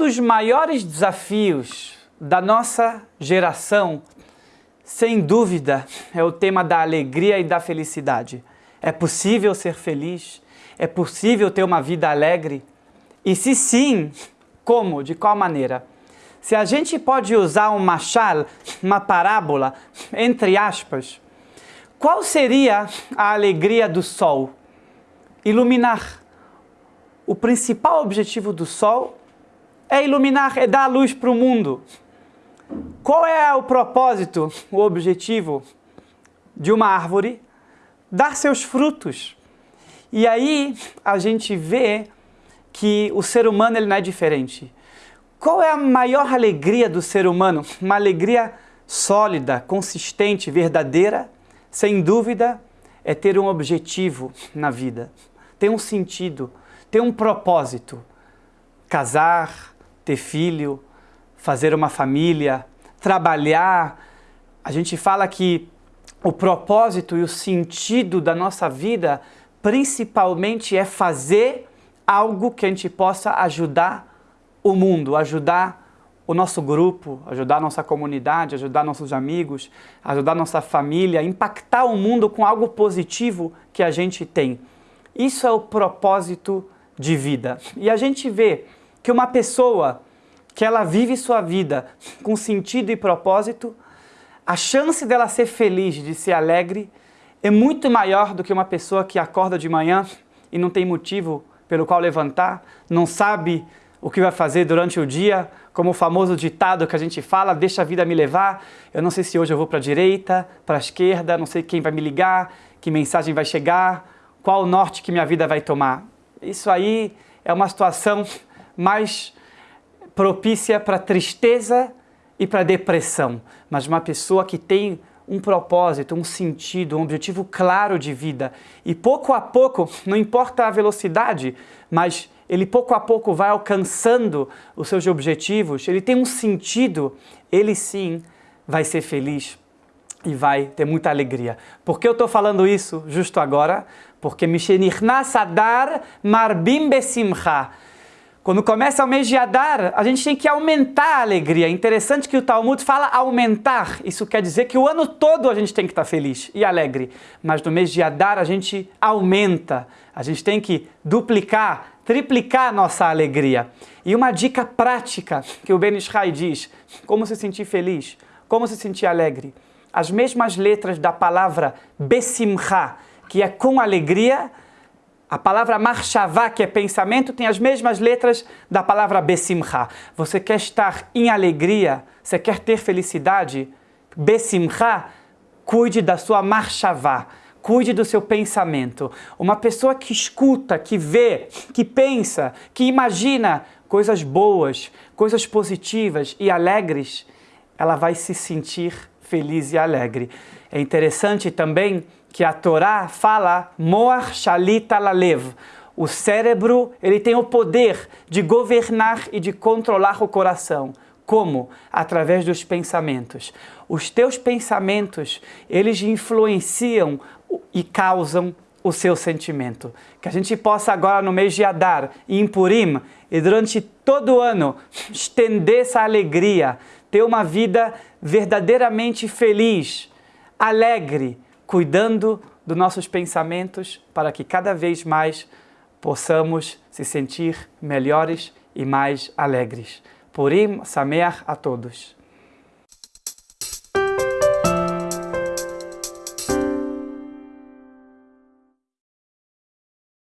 Dos maiores desafios da nossa geração, sem dúvida, é o tema da alegria e da felicidade. É possível ser feliz? É possível ter uma vida alegre? E se sim, como? De qual maneira? Se a gente pode usar um machal, uma parábola, entre aspas, qual seria a alegria do sol? Iluminar. O principal objetivo do sol é iluminar, é dar luz para o mundo. Qual é o propósito, o objetivo de uma árvore? Dar seus frutos. E aí a gente vê que o ser humano ele não é diferente. Qual é a maior alegria do ser humano? Uma alegria sólida, consistente, verdadeira, sem dúvida, é ter um objetivo na vida, ter um sentido, ter um propósito. Casar, ter filho, fazer uma família, trabalhar. A gente fala que o propósito e o sentido da nossa vida principalmente é fazer algo que a gente possa ajudar o mundo, ajudar o nosso grupo, ajudar a nossa comunidade, ajudar nossos amigos, ajudar nossa família, impactar o mundo com algo positivo que a gente tem. Isso é o propósito de vida. E a gente vê que uma pessoa que ela vive sua vida com sentido e propósito, a chance dela ser feliz, de ser alegre, é muito maior do que uma pessoa que acorda de manhã e não tem motivo pelo qual levantar, não sabe o que vai fazer durante o dia, como o famoso ditado que a gente fala, deixa a vida me levar, eu não sei se hoje eu vou para a direita, para a esquerda, não sei quem vai me ligar, que mensagem vai chegar, qual o norte que minha vida vai tomar. Isso aí é uma situação mais propícia para tristeza e para depressão, mas uma pessoa que tem um propósito, um sentido, um objetivo claro de vida e pouco a pouco, não importa a velocidade, mas ele pouco a pouco vai alcançando os seus objetivos, ele tem um sentido, ele sim vai ser feliz e vai ter muita alegria. Por que eu estou falando isso justo agora? Porque Mishenichnas Adar Marbim Besimcha quando começa o mês de Adar, a gente tem que aumentar a alegria. É interessante que o Talmud fala aumentar. Isso quer dizer que o ano todo a gente tem que estar feliz e alegre. Mas no mês de Adar a gente aumenta. A gente tem que duplicar, triplicar a nossa alegria. E uma dica prática que o Ben Ishai diz, como se sentir feliz, como se sentir alegre. As mesmas letras da palavra Besimcha, que é com alegria, a palavra marchavá, que é pensamento, tem as mesmas letras da palavra besimcha. Você quer estar em alegria, você quer ter felicidade? Besimcha, cuide da sua marchavá, cuide do seu pensamento. Uma pessoa que escuta, que vê, que pensa, que imagina coisas boas, coisas positivas e alegres, ela vai se sentir feliz e alegre. É interessante também que a Torá fala Moar Shalita Lalev. O cérebro ele tem o poder de governar e de controlar o coração. Como? Através dos pensamentos. Os teus pensamentos, eles influenciam e causam o seu sentimento. Que a gente possa agora no mês de Adar e em Purim e durante todo o ano estender essa alegria, ter uma vida verdadeiramente feliz, alegre, cuidando dos nossos pensamentos para que cada vez mais possamos se sentir melhores e mais alegres. Purim Sameach a todos.